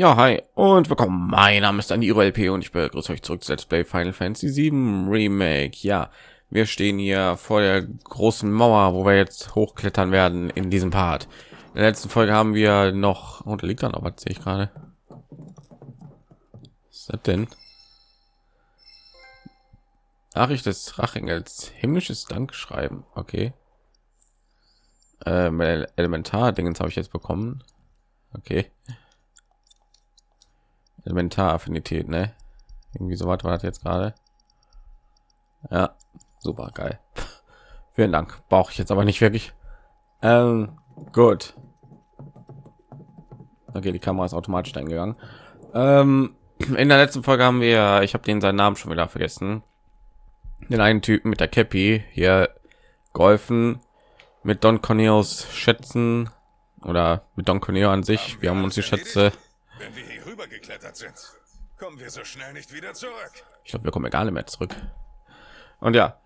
Ja, hi und willkommen. Mein Name ist Aniro LP und ich begrüße euch zurück zu Let's Play Final Fantasy 7 Remake. Ja, wir stehen hier vor der großen Mauer, wo wir jetzt hochklettern werden in diesem Part. In der letzten Folge haben wir noch und liegt dann aber sehe ich gerade. Was ist das denn? Nachricht des Rachengels himmlisches Dankschreiben. Okay. Ähm, Elementar Dingens habe ich jetzt bekommen. Okay. Elementaraffinität, ne? Irgendwie so weit war das jetzt gerade. Ja, super geil. Vielen Dank. Brauche ich jetzt aber nicht wirklich. Ähm, gut. Okay, die Kamera ist automatisch eingegangen. Ähm, in der letzten Folge haben wir, ich habe den seinen Namen schon wieder vergessen, den einen Typen mit der Cappy hier geholfen mit Don Corneos Schätzen oder mit Don Corneo an sich. Wir haben uns die Schätze wenn wir hier rüber geklettert sind, kommen wir so schnell nicht wieder zurück. Ich glaube, wir kommen gar nicht mehr zurück. Und ja,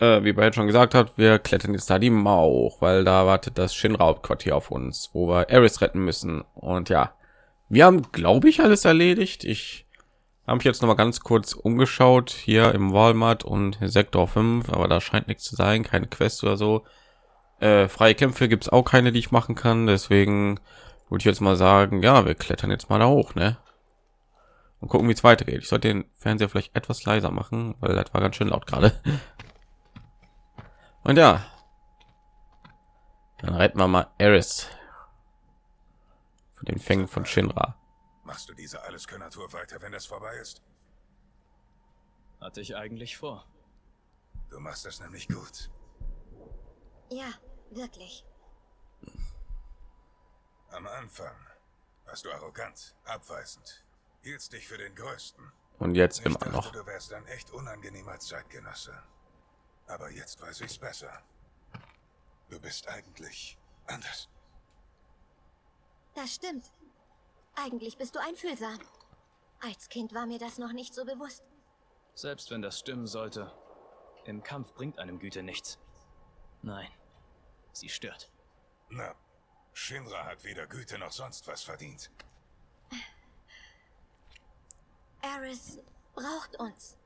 äh, wie bereits schon gesagt hat, wir klettern jetzt da die Mauer hoch, weil da wartet das Shinra-Hauptquartier auf uns, wo wir Eris retten müssen. Und ja, wir haben, glaube ich, alles erledigt. Ich habe mich jetzt noch mal ganz kurz umgeschaut hier im Walmart und Sektor 5, aber da scheint nichts zu sein, keine Quest oder so. Äh, freie Kämpfe gibt es auch keine, die ich machen kann, deswegen würde ich jetzt mal sagen, ja, wir klettern jetzt mal da hoch, ne? Und gucken, wie es weitergeht. Ich sollte den Fernseher vielleicht etwas leiser machen, weil das war ganz schön laut gerade. Und ja, dann retten wir mal Eris von den Fängen von Shinra. Machst du diese alles Tour weiter, wenn das vorbei ist? Hatte ich eigentlich vor. Du machst das nämlich gut. Ja, wirklich. Am Anfang warst du arrogant, abweisend, hieltst dich für den Größten. Und jetzt ich immer dachte, noch. Du wärst ein echt unangenehmer Zeitgenosse. Aber jetzt weiß ich's besser. Du bist eigentlich anders. Das stimmt. Eigentlich bist du einfühlsam. Als Kind war mir das noch nicht so bewusst. Selbst wenn das stimmen sollte, im Kampf bringt einem Güte nichts. Nein, sie stört. Na, Shinra hat weder Güte noch sonst was verdient. Eris braucht uns.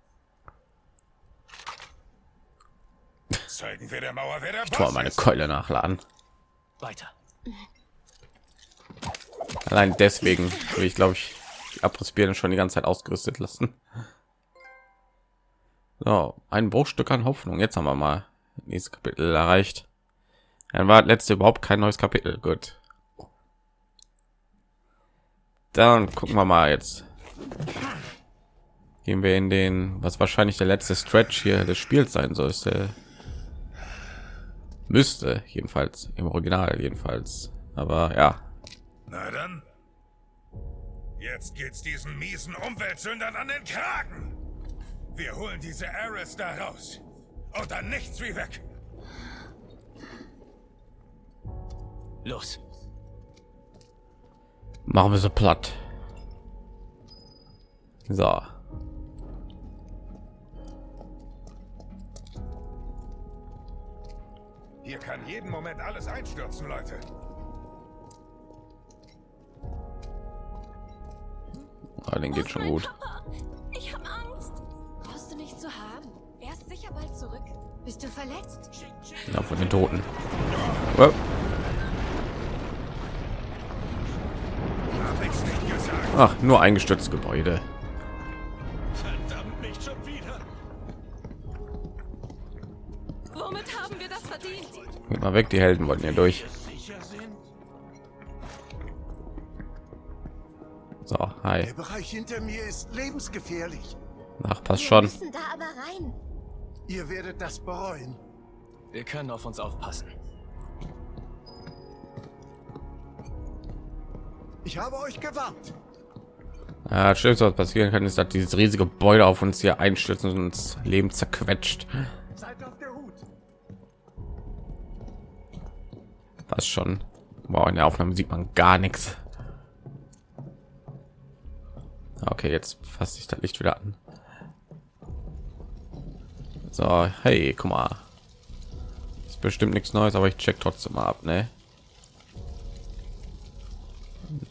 Zeigen wir der Mauer, wer der Ich tue Boss meine. Keule nachladen. Weiter. Allein deswegen will ich, glaube ich, die Abrissbirne schon die ganze Zeit ausgerüstet lassen. So, ein Bruchstück an Hoffnung. Jetzt haben wir mal nächstes Kapitel erreicht. Dann war letzte überhaupt kein neues Kapitel. Gut. Dann gucken wir mal jetzt. Gehen wir in den, was wahrscheinlich der letzte Stretch hier des Spiels sein sollte. Müsste jedenfalls im Original jedenfalls. Aber ja, Na dann. Jetzt geht's diesen miesen Umweltsündern an den Kragen. Wir holen diese Ares da raus. Und dann nichts wie weg. Los. machen wir so platt. So. Hier kann jeden Moment alles einstürzen, Leute. Ah, den geht schon gut. Ich habe Angst. Brauchst du nicht zu haben. Er ist sicher bald zurück. Bist du verletzt? Ja, von den Toten. Oh, Hab ich's nicht gesagt. Ach, nur eingestürztes Gebäude. Verdammt, nicht schon wieder. Womit haben wir das verdient? Geht mal weg, die Helden wollten ja durch. So, hi. Der Bereich hinter mir ist lebensgefährlich. Ach, passt schon. müssen da aber rein. Ihr werdet das bereuen. Wir können auf uns aufpassen. Ich habe euch gewarnt. Ja, das Schlimmste, was passieren kann, ist, dass dieses riesige Gebäude auf uns hier einstürzen und uns Leben zerquetscht. Was schon. Wow, in der Aufnahme sieht man gar nichts. Okay, jetzt fasst sich das Licht wieder an. So, hey, guck mal. Ist bestimmt nichts Neues, aber ich check trotzdem mal ab, ne?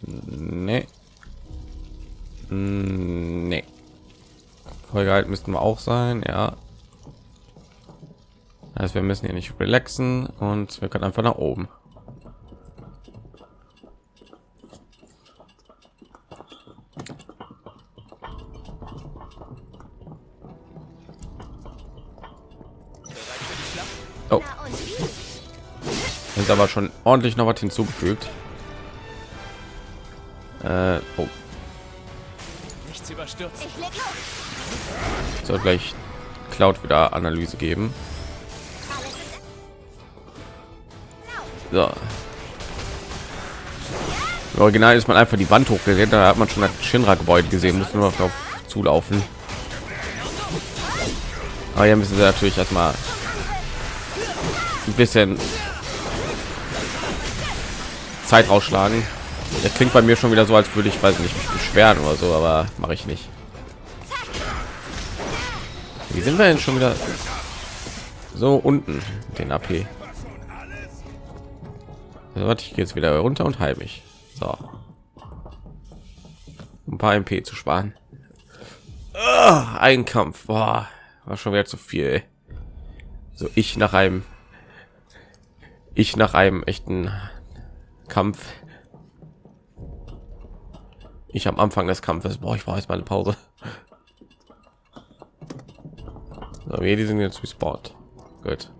Nee. Hm, nee. Vollgehalt müssten wir auch sein, ja. Also wir müssen hier nicht relaxen und wir können einfach nach oben. Oh. Ist aber schon ordentlich noch was hinzugefügt. Äh, oh. Nichts überstürzt. Ich leg los. Soll gleich Cloud wieder Analyse geben. So. Im Original ist man einfach die Wand hochgesehen, da hat man schon das Shinra-Gebäude gesehen, muss nur noch drauf zulaufen. Aber hier müssen sie natürlich erstmal ein bisschen Zeit rausschlagen. Das klingt bei mir schon wieder so, als würde ich, weiß nicht, mich beschweren oder so, aber mache ich nicht. Wie sind wir denn schon wieder so unten den AP? Also, warte, ich gehe jetzt wieder runter und heil mich. So. Ein paar MP zu sparen. Ah, ein Kampf. Boah, war schon wieder zu viel. So ich nach einem ich nach einem echten Kampf. Ich am Anfang des Kampfes. Boah, ich brauche jetzt mal eine Pause. So, wir die sind jetzt respawned. Gut.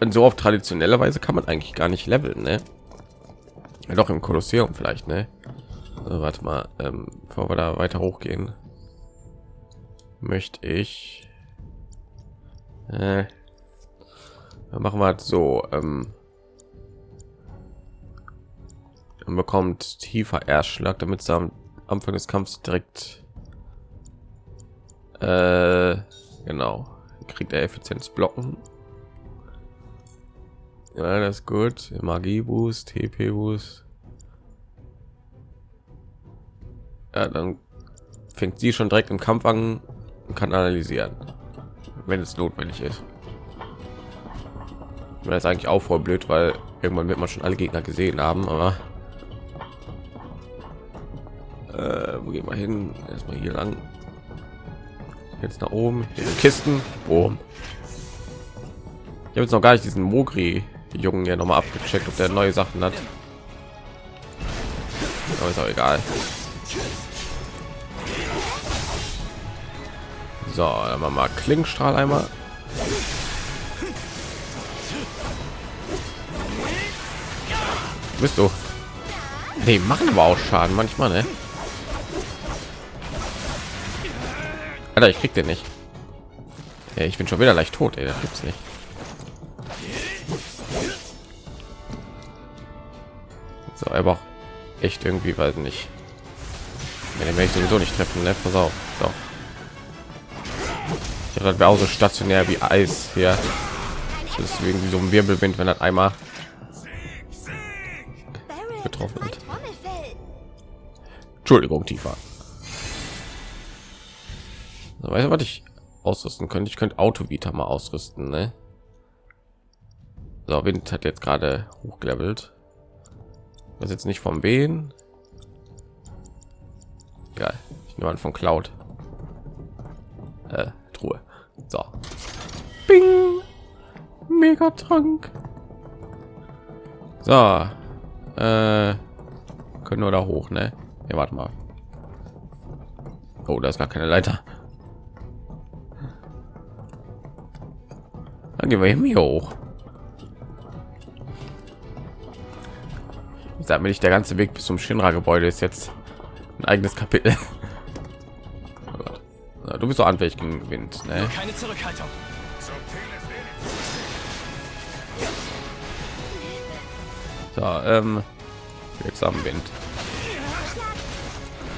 Und so auf traditionelle Weise kann man eigentlich gar nicht leveln, ne? Ja, doch im Kolosseum vielleicht, ne? Also, warte mal, ähm, bevor wir da weiter hochgehen, möchte ich äh, machen wir halt so. Ähm, man bekommt tiefer Erschlag, damit es am Anfang des Kampfs direkt äh, genau kriegt er Effizienz blocken. Ja, das ist gut. Magie Boost, TP Boost. Ja, dann fängt sie schon direkt im Kampf an und kann analysieren wenn es notwendig ist. Das ist eigentlich auch voll blöd, weil irgendwann wird man schon alle Gegner gesehen haben, aber äh, wo gehen wir hin? Erstmal hier lang. Jetzt nach oben. Hier Kisten. Boom. Ich habe jetzt noch gar nicht diesen Mogri Jungen ja noch mal abgecheckt, ob der neue Sachen hat. Aber ist auch egal. So, dann machen wir Klingstrahl einmal. Bist du? Nee, machen aber auch Schaden manchmal, ne? Alter, ich krieg den nicht. Ja, ich bin schon wieder leicht tot, ey, das gibt's nicht. So, aber auch echt irgendwie, weiß nicht. Wenn ich sowieso nicht treffen, ne? Pass auf. So. Ich dachte, das wäre auch so stationär wie Eis hier. Das ist irgendwie so ein Wirbelwind, wenn das einmal getroffen wird. Entschuldigung, tiefer. Weißt du, was ich ausrüsten könnte? Ich könnte Autovita mal ausrüsten, ne? So, Wind hat jetzt gerade hochgelevelt. Das jetzt nicht vom Wehen. Geil. Ich nehme an von Cloud. Äh, Truhe. So. Bing. Megatrank. So. Äh, können wir da hoch, ne? Ja, warte mal. Oh, da ist gar keine Leiter. Dann gehen wir hier hoch. Ich sag mir nicht, der ganze Weg bis zum Shinra-Gebäude ist jetzt ein eigenes Kapitel. Oh du bist so anfällig gegen Wind, ne? Keine Zurückhaltung. So, ähm, wirksam Wind.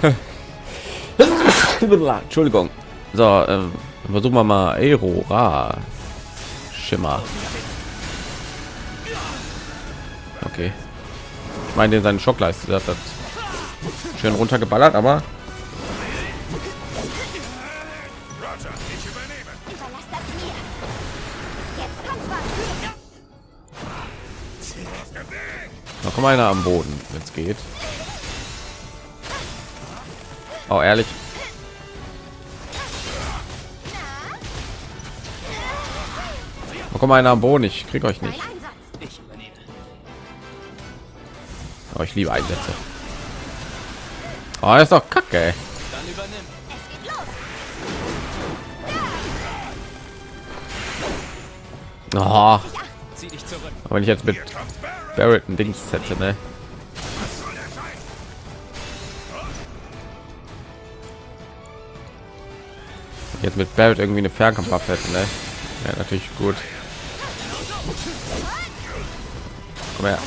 Entschuldigung. So, ähm, versuchen wir mal Aurora Schimmer. Okay. Ich meine, seinen Schockleiste hat das schön runtergeballert, aber mal einer am Boden, wenn es geht. Oh, ehrlich. Oh, komm einer am Boden, ich krieg euch nicht. Aber ich liebe Einsätze. Oh, ist doch kacke. Oh, aber wenn ich jetzt mit Barrett ein Dings setze, ne? Jetzt mit Barrett irgendwie eine Fernkampfwaffe hätte, ne? Ja, natürlich gut. Her.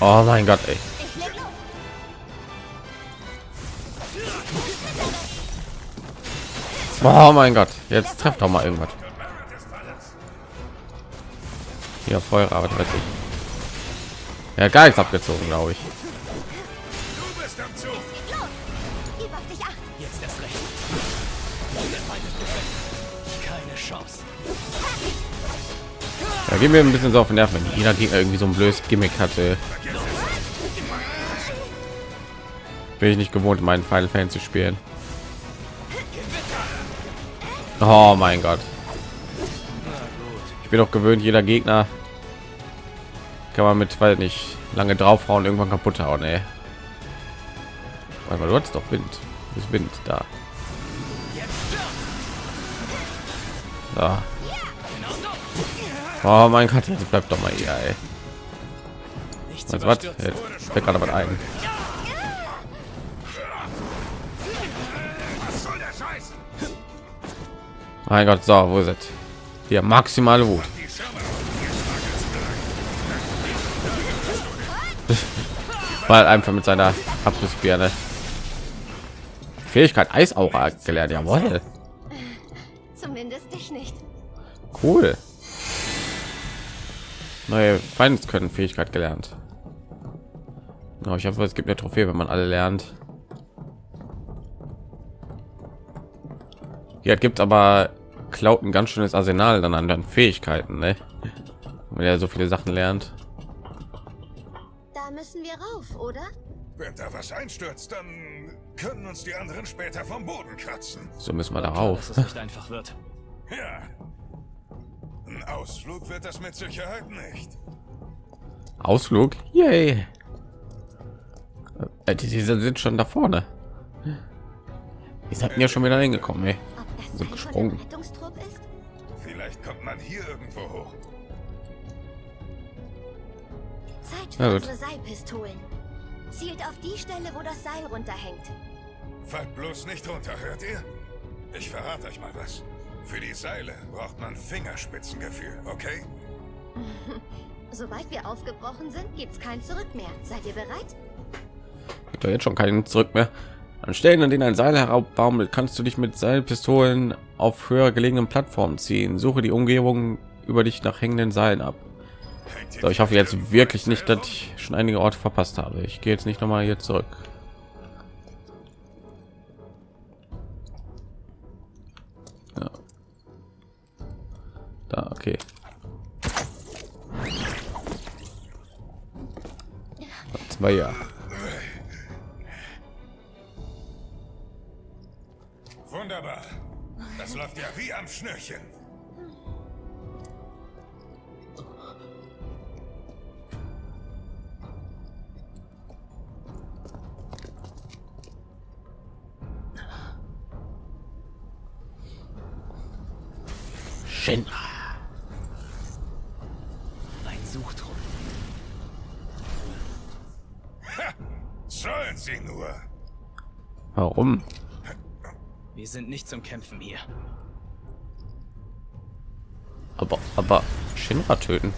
Oh mein Gott, ey. Oh mein Gott, jetzt trefft doch mal irgendwas. Ja, Feuer, aber weiß ich. Ja, gar nichts abgezogen, glaube ich. Gehen wir ein bisschen so auf den Nerven, wenn jeder Gegner irgendwie so ein blödes Gimmick hatte. Bin ich nicht gewohnt, meinen Final Fan zu spielen. Oh mein Gott. Ich bin doch gewöhnt, jeder Gegner kann man mit, weil nicht lange draufhauen, irgendwann kaputt hauen, ey. Mal, du hast doch Wind. Das Wind da. Da. Oh mein Gott, jetzt bleibt doch mal hier, ey. Nichts Was, was? Jetzt fällt gerade was ein. Mein Gott, so, wo ist es? Hier, maximale Wut. Weil einfach mit seiner Abrissbirne. Fähigkeit Eisaura gelernt, jawohl. Zumindest dich nicht. Cool. Neue Feindes können Fähigkeit gelernt. Oh, ich hoffe, es gibt eine Trophäe, wenn man alle lernt. Ja, gibt aber klaut ein ganz schönes Arsenal dann an den Fähigkeiten, ne? Wenn er so viele Sachen lernt. Da müssen wir rauf, oder? Wenn da was einstürzt, dann können uns die anderen später vom Boden kratzen. So müssen wir darauf. dass es nicht einfach wird. Ja. Ein Ausflug wird das mit Sicherheit nicht. Ausflug. Yay. Äh, die, die sind schon da vorne. Die sind ja schon wieder hingekommen, ey. So gesprungen. Vielleicht kommt man hier irgendwo hoch. Zeit für unsere Seilpistolen. Zielt auf die Stelle, wo das Seil runterhängt. Fallt bloß nicht runter, hört ihr? Ich verrate euch mal was. Für die Seile braucht man Fingerspitzengefühl, okay? Sobald wir aufgebrochen sind, gibt's kein Zurück mehr. Seid ihr bereit? Gibt doch jetzt schon keinen zurück mehr. An Stellen, an denen ein Seil heraufbaumelt, kannst du dich mit Seilpistolen auf höher gelegenen Plattformen ziehen. Suche die Umgebung über dich nach hängenden Seilen ab. So, ich hoffe jetzt wirklich nicht, dass ich schon einige Orte verpasst habe. Ich gehe jetzt nicht noch mal hier zurück. Da, okay. Zwei ja. Wunderbar. Das läuft ja wie am Schnürchen. Shinra. Sollen sie nur. Warum? Wir sind nicht zum Kämpfen hier. Aber, aber Shinra töten.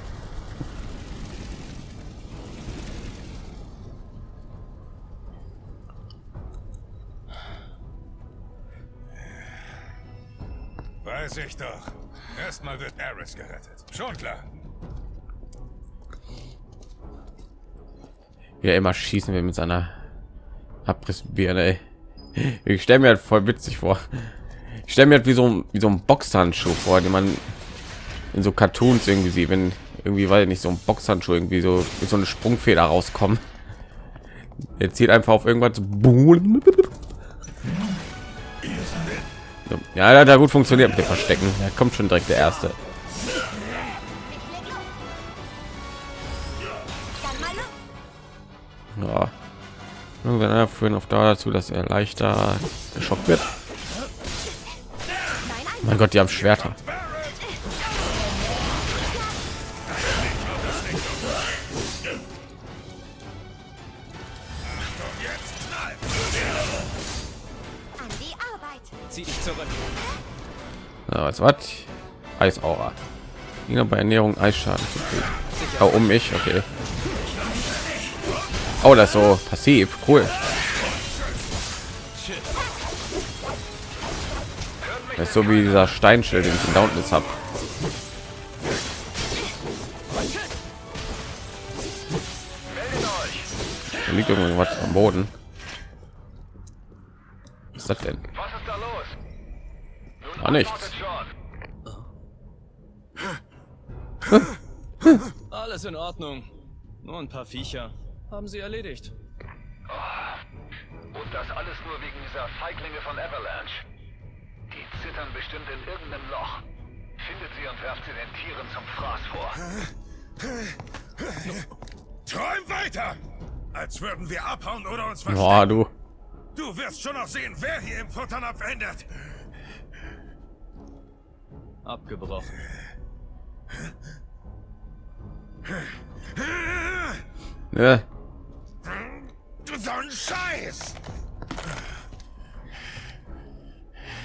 Weiß ich doch. Erstmal wird Eris gerettet. Schon klar. Er immer schießen will mit seiner Abrissbirne. ey. Ich stelle mir halt voll witzig vor. Ich stelle mir halt wie so, ein- wie so ein Boxhandschuh vor, den man in so Cartoons irgendwie sieht, wenn irgendwie weil nicht so ein Boxhandschuh irgendwie so mit so eine Sprungfeder rauskommen. Er zieht einfach auf irgendwas. Ja, ja gut funktioniert mit dem Verstecken. Da kommt schon direkt der erste. Ja. Irgendwann führen auf dazu, dass er leichter geschockt wird. Mein Gott, die haben Schwerter. Ja, was was? Eisaura. Gegner bei Ernährung Eisschaden zu kriegen. Oh, um mich, okay. Oh, das so passiv, cool. Das ist so wie dieser Steinschild, den ich in Downless habe. Liegt irgendwas am Boden. Was ist das denn? War nichts. Alles in Ordnung. Nur ein paar Viecher. Haben sie erledigt. Und das alles nur wegen dieser Feiglinge von Avalanche. Die zittern bestimmt in irgendeinem Loch. Findet sie und werft sie den Tieren zum Fraß vor. Träum weiter! Als würden wir abhauen oder uns verstecken. Boah, du. Du wirst schon noch sehen, wer hier im Futternapf endet. Abgebrochen. Ja. Du so ein Scheiß!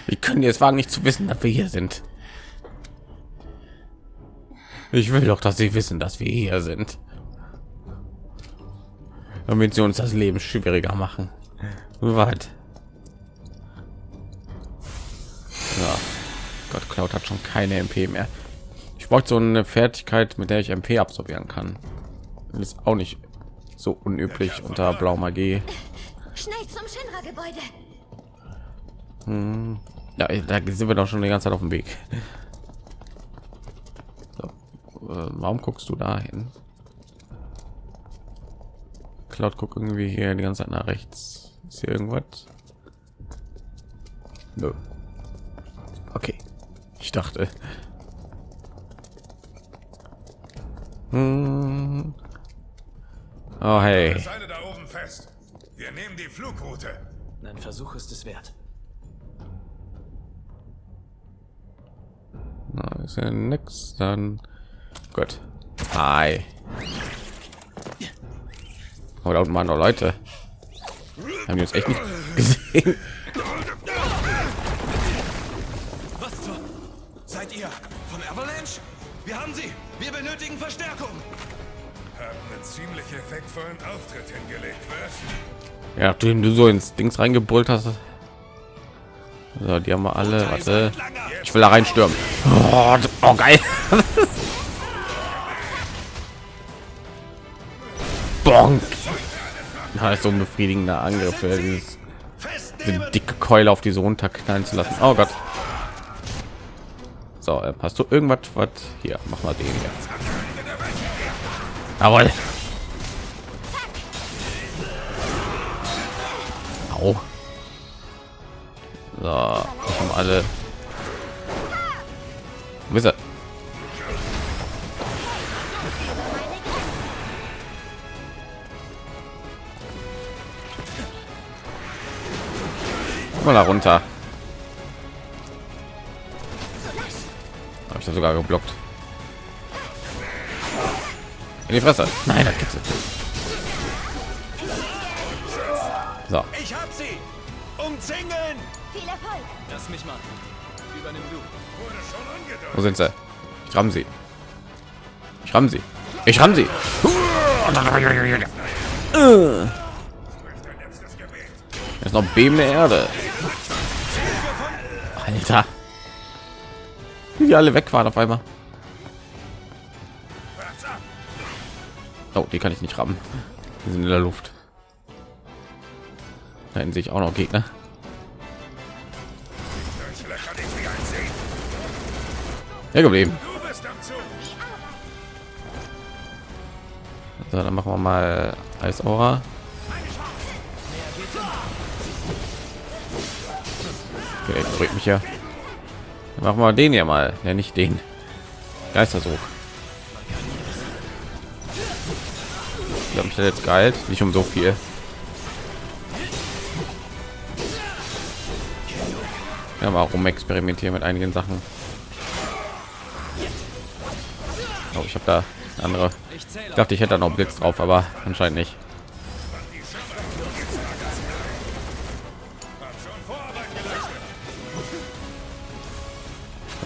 Wie können es wagen, nicht zu wissen, dass wir hier sind? Ich will doch, dass sie wissen, dass wir hier sind. Damit sie uns das Leben schwieriger machen. Weit. Ja. Gott, Cloud hat schon keine MP mehr. Ich brauche so eine Fertigkeit, mit der ich MP absorbieren kann. Ist auch nicht so unüblich unter Blau Magie. Schnell zum Shinra-Gebäude. Ja, da sind wir doch schon die ganze Zeit auf dem Weg. So. Äh, warum guckst du da hin? Cloud guckt irgendwie hier die ganze Zeit nach rechts. Ist hier irgendwas? Nö. Okay. Ich dachte. Hm. Oh hey. Seile da oben fest. Wir nehmen die Flugroute. Ein Versuch ist es wert. Na, ist ja nix. Dann gut. Hi. Oh, da unten waren noch Leute. Haben die uns echt nicht gesehen? Was zur... Seid ihr von Avalanche? Wir haben sie. Wir benötigen Verstärkung. Haben einen ziemlich effektvollen Auftritt hingelegt, was? Ja, nachdem du so ins Dings reingebrüllt hast. So, die haben wir alle. Warte. Ich will da reinstürmen. Oh, oh geil. Bonk. Na, ist so ein befriedigender Angriff, ja, dieses, diese dicke Keule auf diese runterknallen zu lassen. Oh Gott. So, äh, hast du irgendwas? Was hier? Mach mal den hier. Jawohl. Au. So, haben alle. Er? Mal da runter. Habe ich da sogar geblockt. In die Fresse. Nein, das gibt's nicht. So, Ich hab sie. Umzingeln. Viel Erfolg. Lass mich mal. Übernimm du. Wurde schon angedeutet. wo sind sie? Ich ramm sie. Ich ramm sie. Ich ramm sie. Jetzt noch bebende Erde. Alter. Wie die alle weg waren auf einmal. Oh, die kann ich nicht rammen. Die sind in der Luft. Da hinten sehe ich auch noch Gegner. Ja, geblieben. So, dann machen wir mal Eisaura. Okay, drückt mich ja. Machen wir den ja mal. Ja, nicht den. Geistersuch. Ich glaube, ich hätte jetzt geheilt. Nicht um so viel. Ja, mal rum experimentieren mit einigen Sachen. Oh, ich habe da andere. Ich dachte, ich hätte noch Blitz drauf, aber anscheinend nicht.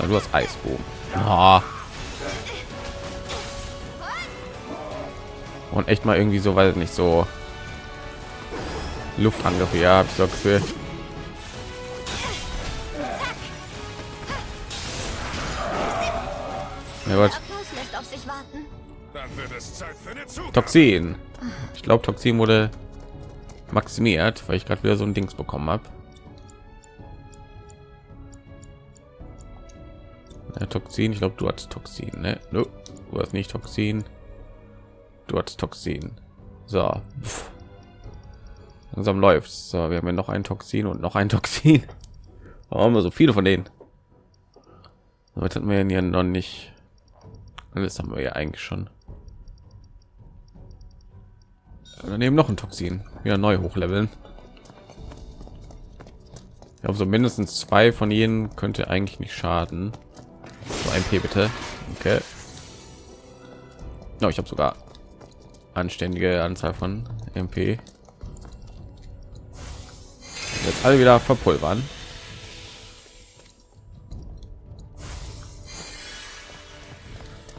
Du hast Eisbogen. Ah. Und echt mal irgendwie so, weil nicht so Luftangriffe. Ja, habe ich so Gefühl. Ja, gut. Abschluss lässt auf sich warten. Dann wird es Zeit für eine Zugabe. Toxin. Ich glaube, Toxin wurde maximiert, weil ich gerade wieder so ein Dings bekommen habe. Ja, Toxin, ich glaube, du hast Toxin, ne? No, du hast nicht Toxin. Hast Toxin. So. Pff. Langsam läuft's. So, wir haben ja noch ein Toxin und noch ein Toxin. Warum haben wir so viele von denen? Damit hatten wir ja noch nicht. Alles haben wir ja eigentlich schon. daneben noch ein Toxin wieder neu hochleveln ich glaube so mindestens zwei von ihnen könnte eigentlich nicht schaden so ein p bitte okay no, ich habe sogar anständige anzahl von mp jetzt alle wieder verpulvern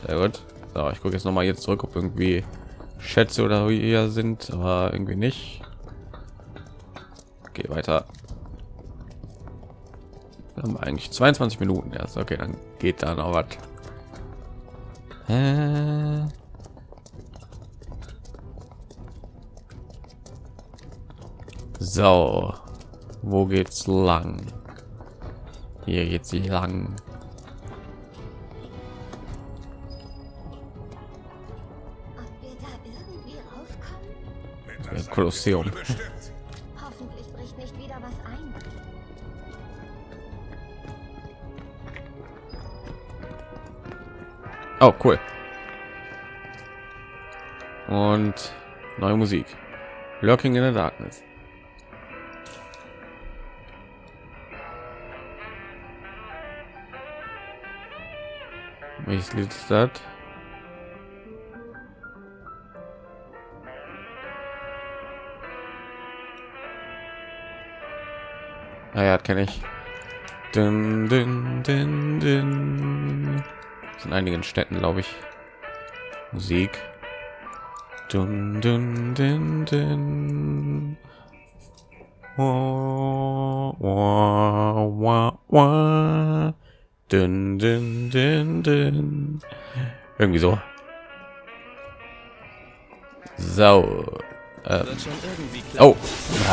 sehr gut so, ich gucke jetzt noch mal jetzt zurück ob irgendwie Schätze oder hier sind, aber irgendwie nicht. Okay, weiter. Wir haben eigentlich 22 Minuten erst. Okay, dann geht da noch was. So, wo geht's lang? Hier geht's lang. Kolosseum. Hoffentlich bricht nicht wieder was ein. Oh, cool. Und neue Musik. Lurking in the Darkness. Welches Lied ist das? Ah ja, kenne ich. Dun, dun, dun. Das in einigen Städten, glaube ich. Musik. Dun, dun, dun, dun. Wah, wah, wah, wah. Dun, dun, dun, dun. Irgendwie so. So. Ähm, oh,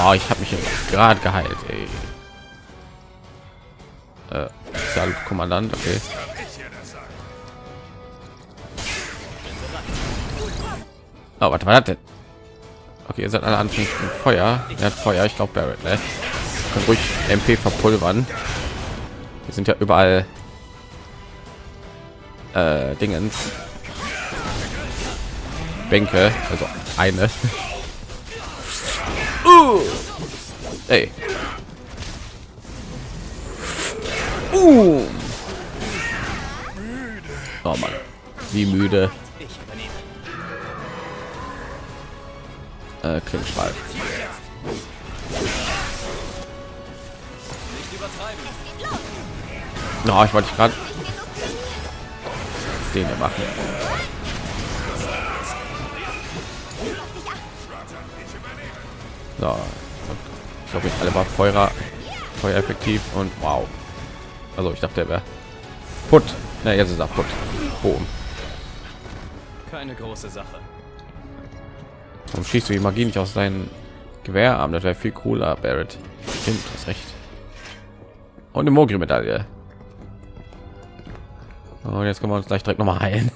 oh ich habe mich gerade geheilt. Ey. Äh, Kommandant. Okay. Oh, warte, was denn? Okay, ihr seid alle anfänglich Feuer. Er hat Feuer, ich glaube Barrett, ne? Kann ruhig MP verpulvern. Wir sind ja überall äh, Dingens. Bänke, also eine. uh. Ey. Uh. Oh Mann. Wie müde. Äh. Nicht übertreiben. No, ich wollte gerade den hier machen. So, ich glaube, ich alle war Feuer, Feuer effektiv und wow. Also ich dachte, er wäre put. Na, jetzt ist er put. Boom. Keine große Sache. Warum schießt du die Magie nicht aus deinen Gewehrarm? Das wäre viel cooler, Barrett. Stimmt, hast recht. Und eine Mogri-Medaille. Und jetzt können wir uns gleich direkt noch mal heilen.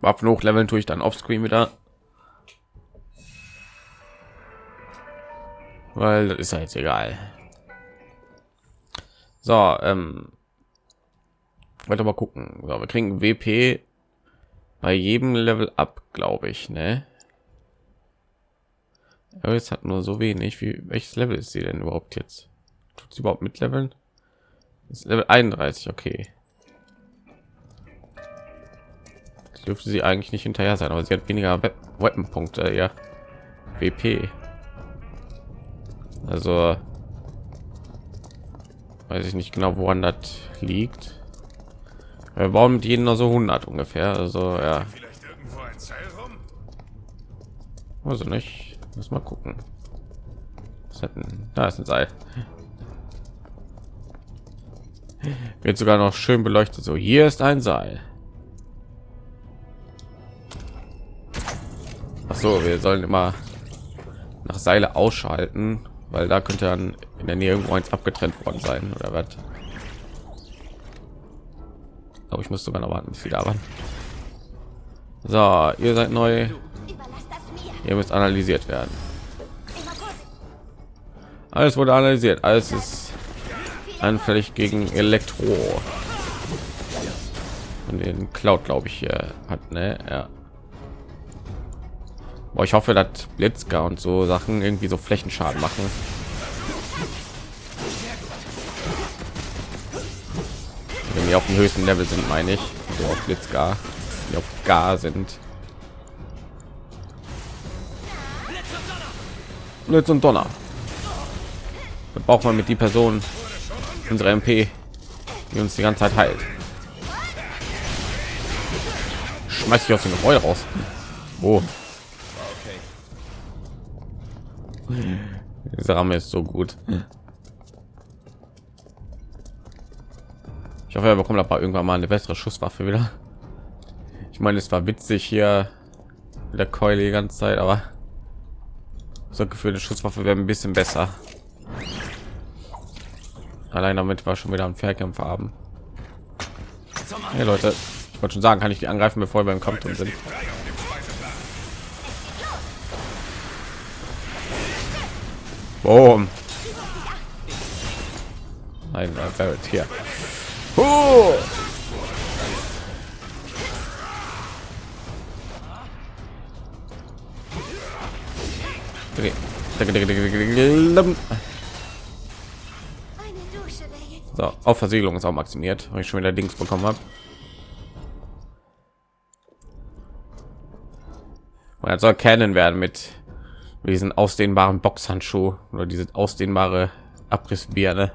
Waffen hochleveln tue ich dann offscreen wieder. Weil das ist ja jetzt egal. So, ähm, weiter mal gucken. So, wir kriegen WP bei jedem Level ab, glaube ich, ne? Aber jetzt hat nur so wenig. Wie welches Level ist sie denn überhaupt jetzt? Tut sie überhaupt mit Leveln? Ist Level 31, okay. Das dürfte sie eigentlich nicht hinterher sein, aber sie hat weniger We Weapon-Punkte, ja. WP. Also weiß ich nicht genau, woran das liegt. Wir bauen mit jedem nur so 100 ungefähr. Also ja. Also nicht. Muss mal gucken. Was hat denn? Da ist ein Seil. Wird sogar noch schön beleuchtet. So, hier ist ein Seil. Ach so, wir sollen immer nach Seile ausschalten, weil da könnte dann in der Nähe irgendwo eins abgetrennt worden sein oder was. Aber ich muss sogar noch warten, bis sie da waren. So, ihr seid neu. Ihr müsst analysiert werden. Alles wurde analysiert. Alles ist anfällig gegen Elektro. Und den Cloud, glaube ich, hier hat, ne? Ja. Boah, ich hoffe, dass Blitzger und so Sachen irgendwie so Flächenschaden machen. Wenn die auf dem höchsten Level sind, meine ich, so auf Blitzgar, die auf Gar sind. Blitz und Donner. Da braucht man mit die Person unsere MP, die uns die ganze Zeit heilt. Schmeiß ich aus dem Gebäude raus. Oh. Dieser Ramme ist so gut. Ich hoffe, er bekommt aber irgendwann mal eine bessere Schusswaffe wieder. Ich meine, es war witzig hier mit der Keule die ganze Zeit, aber so Gefühl, eine wäre ein bisschen besser. Allein damit war schon wieder ein Fernkämpfer haben. Hey Leute, ich wollte schon sagen, kann ich die angreifen, bevor wir im Kampf drin sind. Boom. Ein Barrett hier. Huh. So, auf Versiegelung ist auch maximiert, weil ich schon wieder Dings bekommen habe. Er soll kennen werden mit diesen ausdehnbaren Boxhandschuh oder diese ausdehnbare Abrissbirne.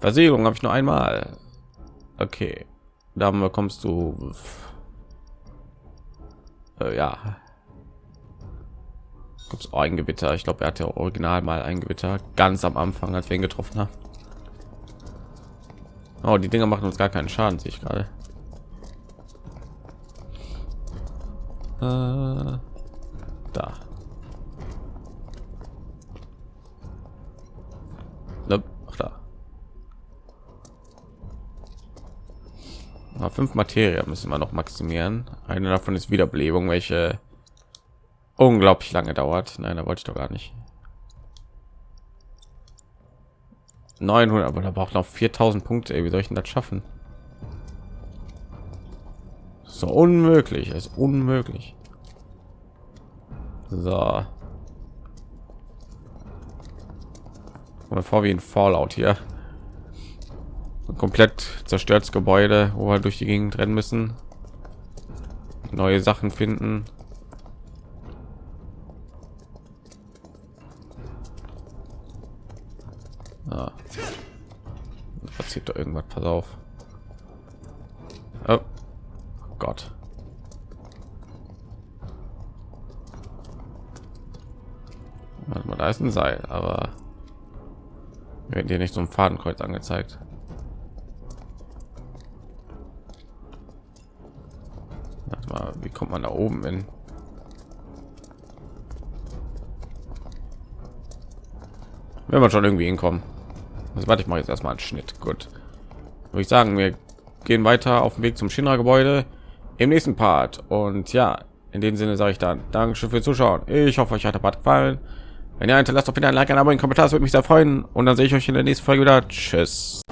Versiegelung habe ich nur einmal. Okay, da bekommst du äh, ja gibt es ein Gewitter. Ich glaube, er hat ja original mal ein Gewitter ganz am Anfang, als wir ihn getroffen haben. Oh, die Dinger machen uns gar keinen Schaden, sehe ich gerade. Äh, da. Nope, Ach, da. Na, fünf Materie müssen wir noch maximieren. Eine davon ist Wiederbelebung, welche unglaublich lange dauert. Nein, da wollte ich doch gar nicht. 900, aber da braucht noch 4000 Punkte. Ey, wie soll ich denn das schaffen? So unmöglich, ist unmöglich. So. Mal vor wie ein Fallout hier. Komplett zerstörtes Gebäude, wo wir durch die Gegend rennen müssen. Neue Sachen finden. Ah. Passiert doch irgendwas, pass auf. Oh. Gott. Warte mal, da ist ein Seil, aber werden dir nicht so ein Fadenkreuz angezeigt. Wie kommt man da oben hin? Wenn man schon irgendwie hinkommen. Also warte, ich mache jetzt erstmal einen Schnitt. Gut. Würde ich sagen, wir gehen weiter auf dem Weg zum Shinra-Gebäude im nächsten Part. Und ja, in dem Sinne sage ich dann Dankeschön fürs Zuschauen. Ich hoffe, euch hat der Part gefallen. Wenn ihr hinterlasst, auf jeden Fall ein Like, ein Abo, einen Kommentar, das würde mich sehr freuen. Und dann sehe ich euch in der nächsten Folge wieder. Tschüss.